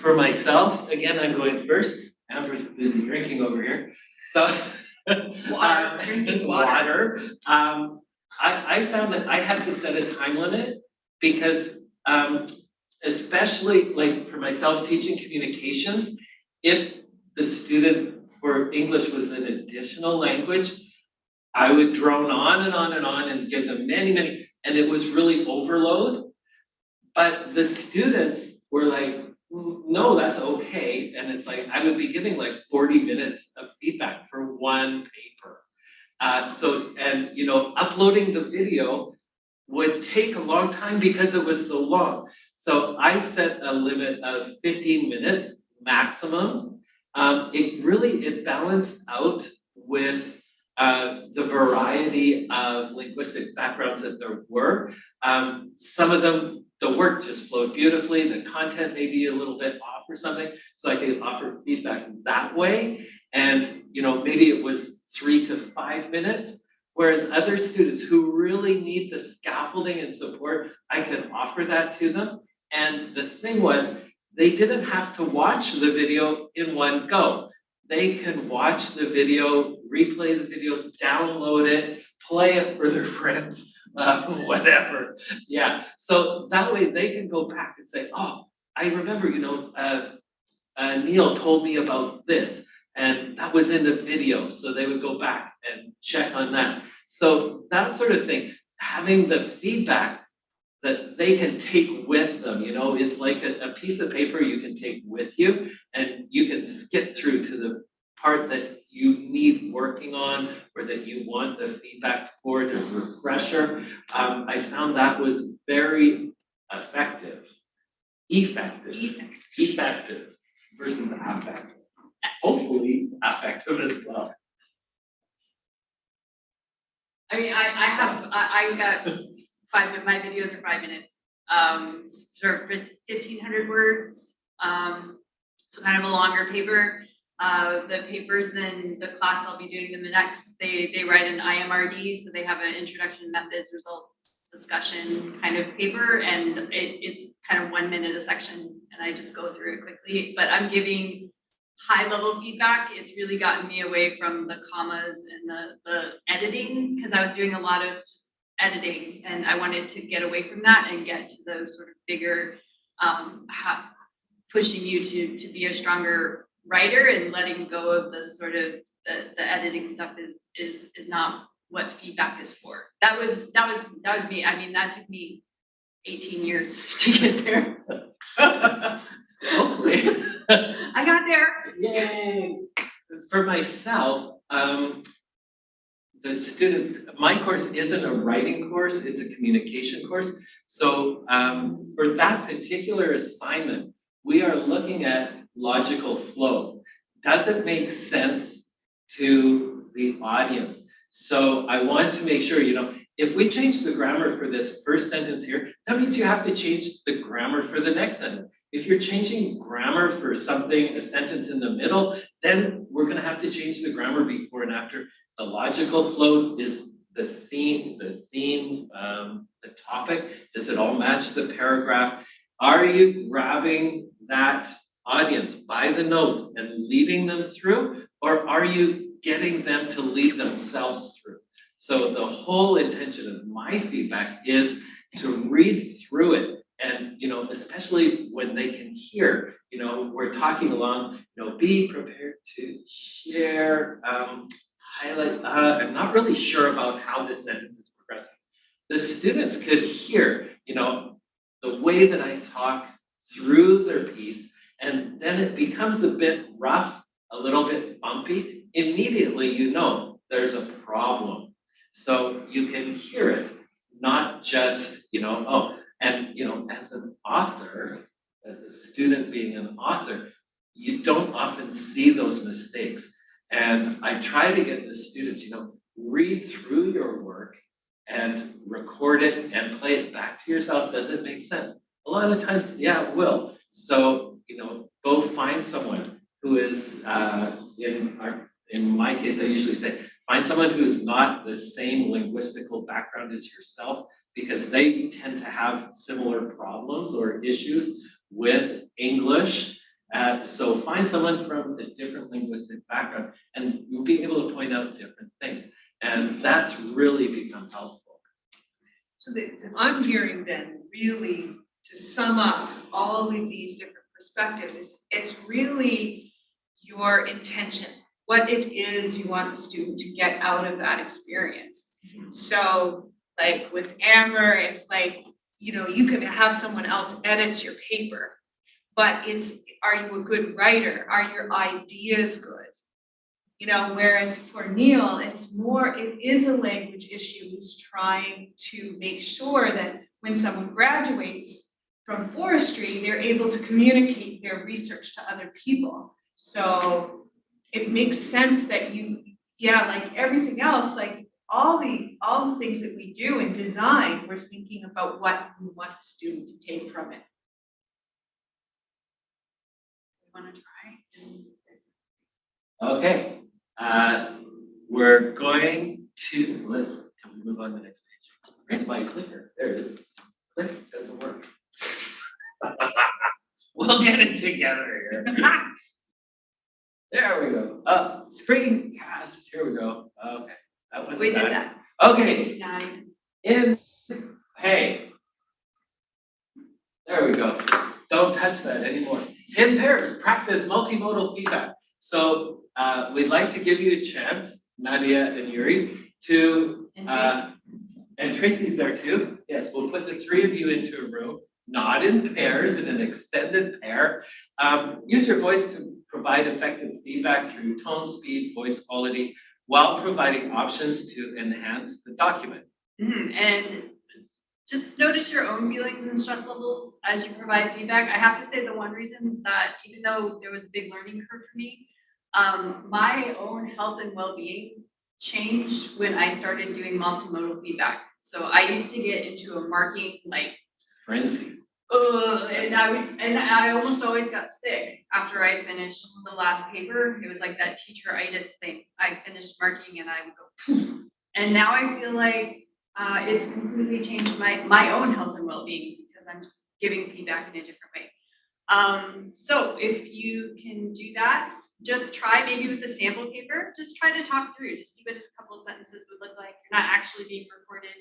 for myself, again, I'm going first. Amber's busy drinking over here, so. Water, uh, drinking water. Um, I, I found that I had to set a time limit because, um, especially like for myself, teaching communications, if the student for English was an additional language, I would drone on and on and on and give them many, many, and it was really overload. But the students were like, "Mm, no, that's okay. And it's like, I would be giving like forty minutes of feedback for one paper. Uh, so, and you know, uploading the video would take a long time because it was so long. So I set a limit of fifteen minutes maximum. Um, it really, it balanced out with uh, the variety of linguistic backgrounds that there were. Um, some of them, the work just flowed beautifully, the content may be a little bit off or something, so I could offer feedback that way. And, you know, maybe it was three to five minutes, whereas other students who really need the scaffolding and support, I could offer that to them. And the thing was, they didn't have to watch the video in one go. They can watch the video, replay the video, download it, play it for their friends, uh, whatever. Yeah, so that way they can go back and say, oh, I remember, you know, uh, uh, Neil told me about this, and that was in the video, so they would go back and check on that. So that sort of thing, having the feedback that they can take with them, you know, it's like a, a piece of paper you can take with you and you can skip through to the part that you need working on or that you want the feedback for the refresher. Um, I found that was very effective, effective, effective versus affective. Hopefully affective as well. I mean, I, I have, I, I got five, my videos are five minutes, um, sort of fifteen hundred words. Um, so kind of a longer paper. Uh, the papers in the class I'll be doing them the next, they, they write an IMRD, so they have an introduction methods, results, discussion kind of paper, and it, it's kind of one minute a section, and I just go through it quickly, but I'm giving high level feedback, it's really gotten me away from the commas and the, the editing, because I was doing a lot of just editing, and I wanted to get away from that and get to those sort of bigger, um, pushing you to, to be a stronger writer and letting go of the sort of the, the editing stuff is, is, is not what feedback is for. That was, that was, that was me. I mean, that took me eighteen years to get there. Hopefully. I got there. Yay! For myself, um, the students, my course isn't a writing course, it's a communication course. So, um, for that particular assignment, we are looking at logical flow. Does it make sense to the audience? So I want to make sure, you know, if we change the grammar for this first sentence here, that means you have to change the grammar for the next sentence. If you're changing grammar for something, a sentence in the middle, then we're gonna have to change the grammar before and after. The logical flow is the theme, the theme, um, the topic. Does it all match the paragraph? Are you grabbing that audience by the nose and leading them through? Or are you getting them to lead themselves through? So the whole intention of my feedback is to read through it and, you know, especially when they can hear, you know, we're talking along, you know, be prepared to share, um, highlight, uh, I'm not really sure about how this sentence is progressing. The students could hear, you know, the way that I talk through their piece, and then it becomes a bit rough, a little bit bumpy. Immediately, you know, there's a problem. So you can hear it, not just, you know, oh, and, you know, as an author, as a student being an author, you don't often see those mistakes. And I try to get the students, you know, read through your work and record it and play it back to yourself. Does it make sense? A lot of the times, yeah, it will. So, you know, go find someone who is, uh, in our, in my case, I usually say, find someone who's not the same linguistical background as yourself because they tend to have similar problems or issues with English. Uh, so find someone from a different linguistic background and you'll be able to point out different things. And that's really become helpful. So that, I'm hearing then, really, to sum up all of these different perspectives, it's really your intention, what it is you want the student to get out of that experience. Mm-hmm. So, like with Amber, it's like, you know, you can have someone else edit your paper, but it's, are you a good writer? Are your ideas good? You know, whereas for Neil, it's more, it is a language issue. He's trying to make sure that when someone graduates from forestry, they're able to communicate their research to other people. So it makes sense that you, yeah, like everything else, like all the, all the things that we do in design, we're thinking about what we want the student to take from it. Want to try? Okay, uh, we're going to, let's, can we move on to the next page? Where's my clicker? There it is. Click, doesn't work. We'll get it together. There we go. Uh, screencast, here we go. Okay, that one's We did that. Okay, Nine. in, hey. There we go. Don't touch that anymore. In pairs, practice multimodal feedback. So uh, we'd like to give you a chance, Nadia and Yuri, to, uh, and Tracy's there too. Yes, we'll put the three of you into a room, not in pairs, in an extended pair. Um, use your voice to provide effective feedback through tone, speed, voice quality, while providing options to enhance the document. Mhm, And just notice your own feelings and stress levels as you provide feedback. I have to say the one reason that even though there was a big learning curve for me, um, my own health and well-being changed when I started doing multimodal feedback. So I used to get into a marking like, Frenzy. And I would, and I almost always got sick after I finished the last paper. It was like that teacheritis thing. I finished marking and I would go, and now I feel like uh, it's completely changed my, my own health and well-being because I'm just giving feedback in a different way. Um, so if you can do that, just try maybe with the sample paper, just try to talk through, just see what a couple of sentences would look like. You're not actually being recorded,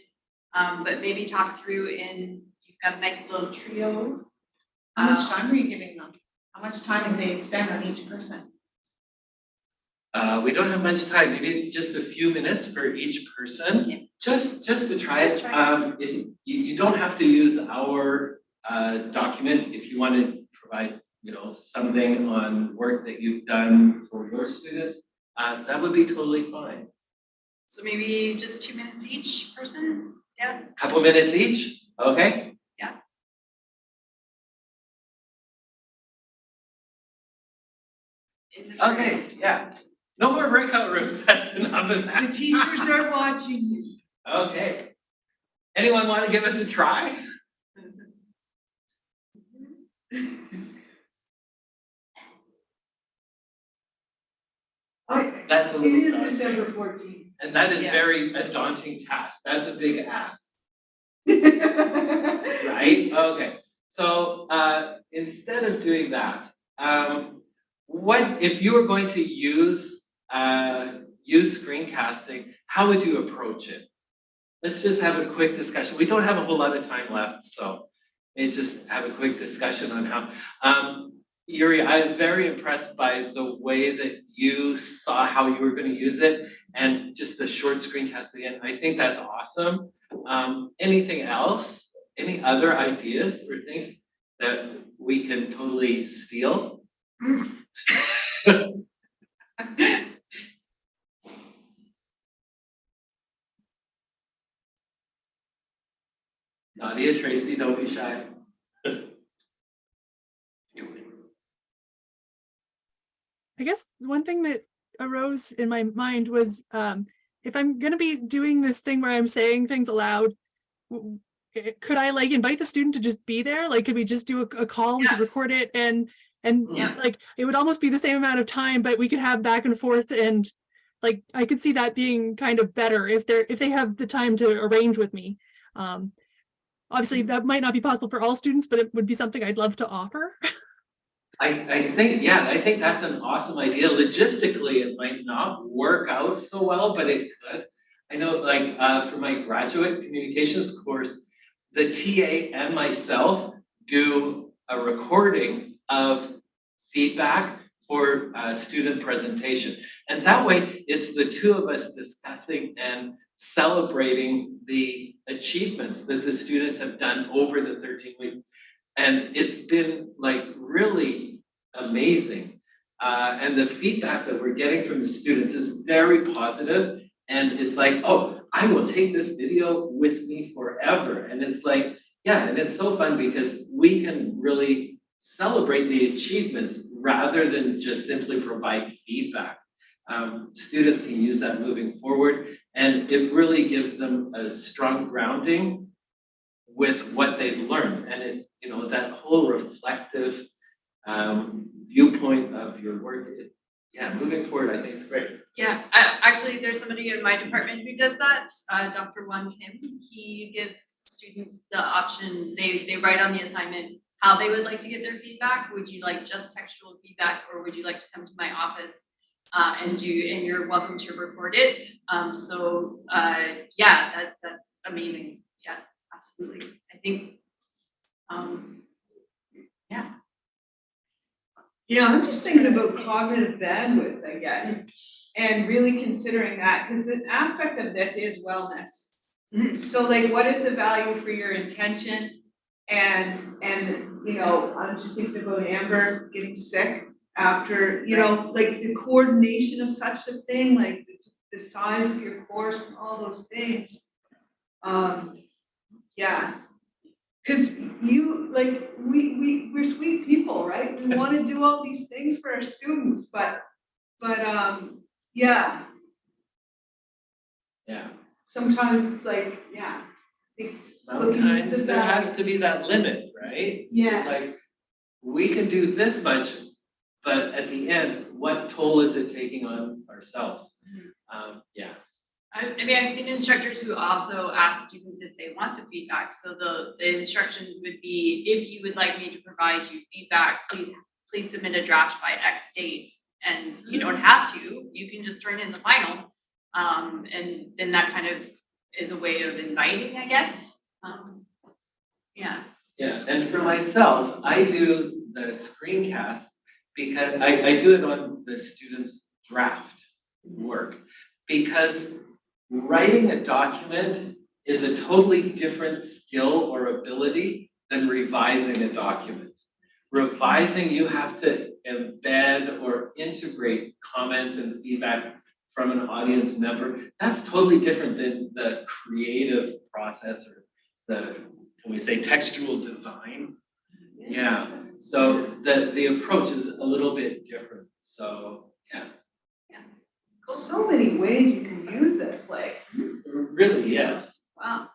um, but maybe talk through in, got a nice little trio. How much Uh, time are you giving them? How much time do they spend on each person? uh, we don't have much time, maybe just a few minutes for each person. Yeah. Just, just to try Let's it, try it. um, it, you, you don't have to use our, uh, document if you want to provide, you know, something on work that you've done for your students, uh, that would be totally fine. So maybe just two minutes each person, yeah? Couple minutes each, okay? Okay, yeah. No more breakout rooms, that's enough of The teachers are watching you. Okay. Anyone want to give us a try? I- That's a It little is daunting. December fourteenth. And that is Yeah. very a daunting task. That's a big ask, Right? right? Okay, so uh instead of doing that, um what if you were going to use uh use screencasting, how would you approach it? Let's just have a quick discussion. We don't have a whole lot of time left, so maybe just have a quick discussion on how um Yuri, I was very impressed by the way that you saw how you were gonna use it and just the short screencast again. I think that's awesome. Um, anything else? Any other ideas or things that we can totally steal? Nadia, Tracy, don't be shy. I guess one thing that arose in my mind was um, if I'm gonna be doing this thing where I'm saying things aloud, could I like invite the student to just be there? Like, could we just do a, a call? We could record it and and Yeah. like it would almost be the same amount of time, but we could have back and forth and like I could see that being kind of better if they're if they have the time to arrange with me. Um, obviously, that might not be possible for all students, but it would be something I'd love to offer. I, I think, yeah, I think that's an awesome idea. Logistically, it might not work out so well, but it could. I know like, uh, for my graduate communications course, the TA and myself do a recording of feedback for, uh, student presentation. And that way, it's the two of us discussing and celebrating the achievements that the students have done over the thirteen weeks. And it's been like really amazing. Uh, and the feedback that we're getting from the students is very positive, And it's like, oh, I will take this video with me forever. And it's like, yeah, and it's so fun because we can really celebrate the achievements rather than just simply provide feedback. Um, students can use that moving forward, and it really gives them a strong grounding with what they've learned. And it, you know, that whole reflective um, viewpoint of your work, it, yeah, moving forward, I think it's great. Yeah, I, actually, there's somebody in my department who does that, uh, Dr. Wan Kim. He gives students the option, they, they write on the assignment how they would like to get their feedback. Would you like just textual feedback, or would you like to come to my office? Uh, and do, and you're welcome to record it. Um, so, uh, yeah, that, that's amazing. Yeah, absolutely. I think, um, yeah. Yeah, I'm just thinking about cognitive bandwidth, I guess, and really considering that, because an aspect of this is wellness. So like, what is the value for your intention? And, and, you know, I'm just thinking about Amber getting sick after, you know, like the coordination of such a thing, like the, the size of your course and all those things. Um, yeah. Cause you, like, we, we, we're sweet people, right? We wanna do all these things for our students, but, but, um, yeah, Yeah, sometimes it's like, yeah. It's sometimes the there has to be that limit, right? It's Yes. like, we can do this much, but at the end, what toll is it taking on ourselves? Um, yeah, I, I mean, I've seen instructors who also ask students if they want the feedback, so the, the instructions would be, if you would like me to provide you feedback, please, please submit a draft by X date. And you don't have to, you can just turn in the final, um, and then that kind of is a way of inviting, I guess, um, yeah. Yeah, and for myself, I do the screencast because I, I do it on the students' draft work because writing a document is a totally different skill or ability than revising a document. Revising, you have to embed or integrate comments and feedbacks from an audience member. That's totally different than the creative process or the, can we say textual design? Yeah, so the, the approach is a little bit different, so, yeah. So many ways you can use this, like, Really, yes. wow.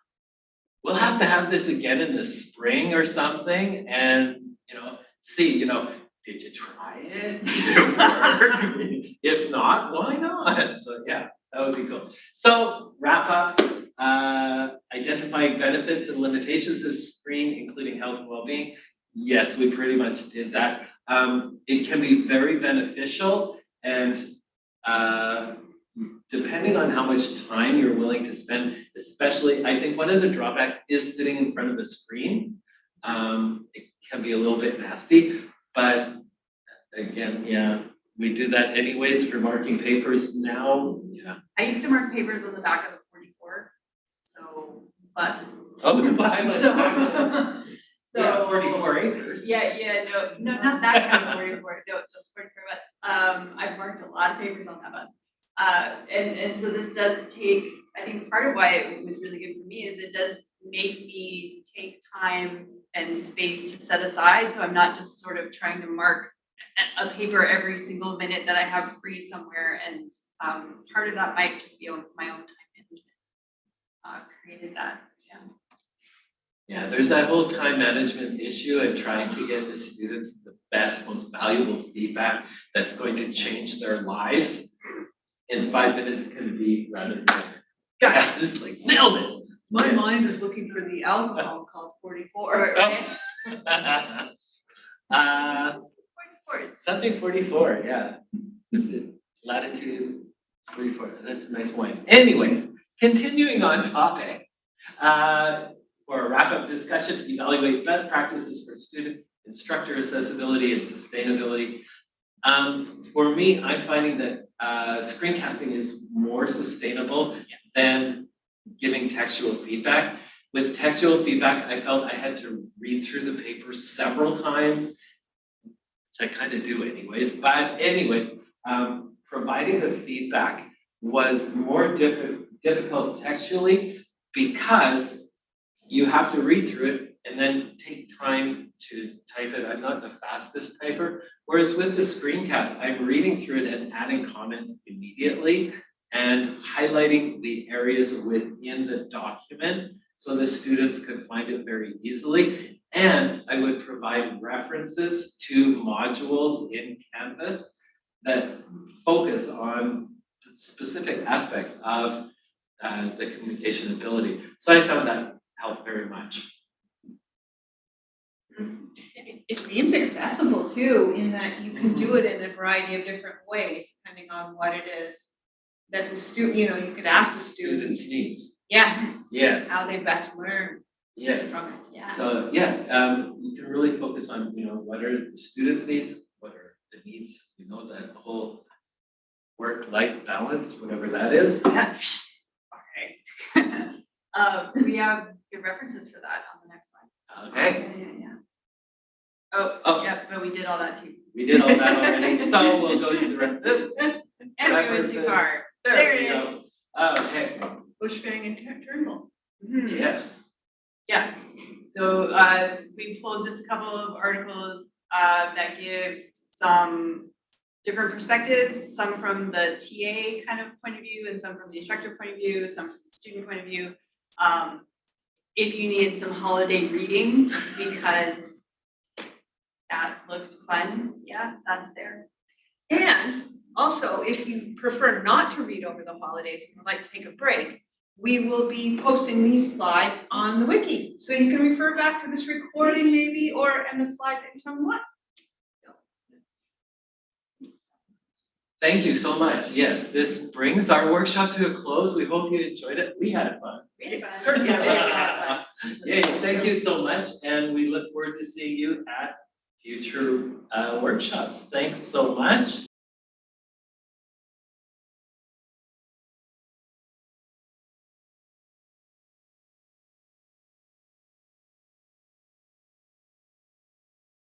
We'll have to have this again in the spring or something and, you know, see, you know, did you try it? Did it work? If not, why not? So, yeah, that would be cool. So wrap up, uh, identifying benefits and limitations of screen, including health and well-being. Yes, we pretty much did that. Um, it can be very beneficial and, uh, depending on how much time you're willing to spend, especially, I think one of the drawbacks is sitting in front of a screen. Um, it can be a little bit nasty, but again, yeah, we do that anyways for marking papers now, yeah. I used to mark papers on the back of the bus. Oh, the B-Line. So. Yeah, so- forty-four acres. Yeah, yeah, no, no, not that kind of forty-four, no, the forty-four bus. Um, I've marked a lot of papers on that bus. Uh, and, and so this does take, I think part of why it was really good for me is it does make me take time and space to set aside, so I'm not just sort of trying to mark a, a paper every single minute that I have free somewhere, and, um, part of that might just be on my own time. Uh, created that, yeah. Yeah, there's that whole time management issue and trying to get the students the best, most valuable feedback that's going to change their lives in five minutes can be rather. than, Yeah, it's like nailed it. My mind is looking for the alcohol called forty-four. Uh, Forty-four, something forty-four, yeah. Is it latitude forty-four? That's a nice wine. Anyways, continuing on topic. Uh, for a wrap-up discussion, evaluate best practices for student instructor accessibility and sustainability. Um, for me, I'm finding that, uh, screencasting is more sustainable than giving textual feedback. With textual feedback, I felt I had to read through the paper several times, which I kind of do anyways, but anyways, um, providing the feedback was more diffi- difficult textually because you have to read through it and then take time to type it. I'm not the fastest typer. Whereas with the screencast, I'm reading through it and adding comments immediately and highlighting the areas within the document so the students could find it very easily. And I would provide references to modules in Canvas that focus on specific aspects of uh, the communication ability. So I found that helped very much. It, it seems accessible too, in that you can do it in a variety of different ways, depending on what it is that the student, you know, you could ask the students, Students' needs. yes, Yes, how they best learn yes. from it, yeah. So, yeah, um, you can really focus on, you know, what are the students' needs, what are the needs, you know, that whole work-life balance, whatever that is. Yeah. Okay. Uh, we have good references for that on the next slide. Okay, Yeah, yeah, yeah. Oh, Oh. yeah, but we did all that too. we did all that already, so we'll go to the. re- And we went too References. far. There There we it go. Okay, Bushfang and Tur- Turnbull. Mhm. yes. Yeah, so, uh, we pulled just a couple of articles, uh, that give some different perspectives, some from the TA kind of point of view and some from the instructor point of view, some from the student point of view. Um, if you need some holiday reading because that looked fun, yeah, that's there. And also, if you prefer not to read over the holidays and would like to take a break, we will be posting these slides on the wiki. So you can refer back to this recording maybe, or, and the slides anytime you want. Thank you so much. Yes, this brings our workshop to a close. We hope you enjoyed it. We had fun. Really fun. Certainly. Yeah, Yay, thank you so much, and we look forward to seeing you at future uh, workshops. Thanks so much.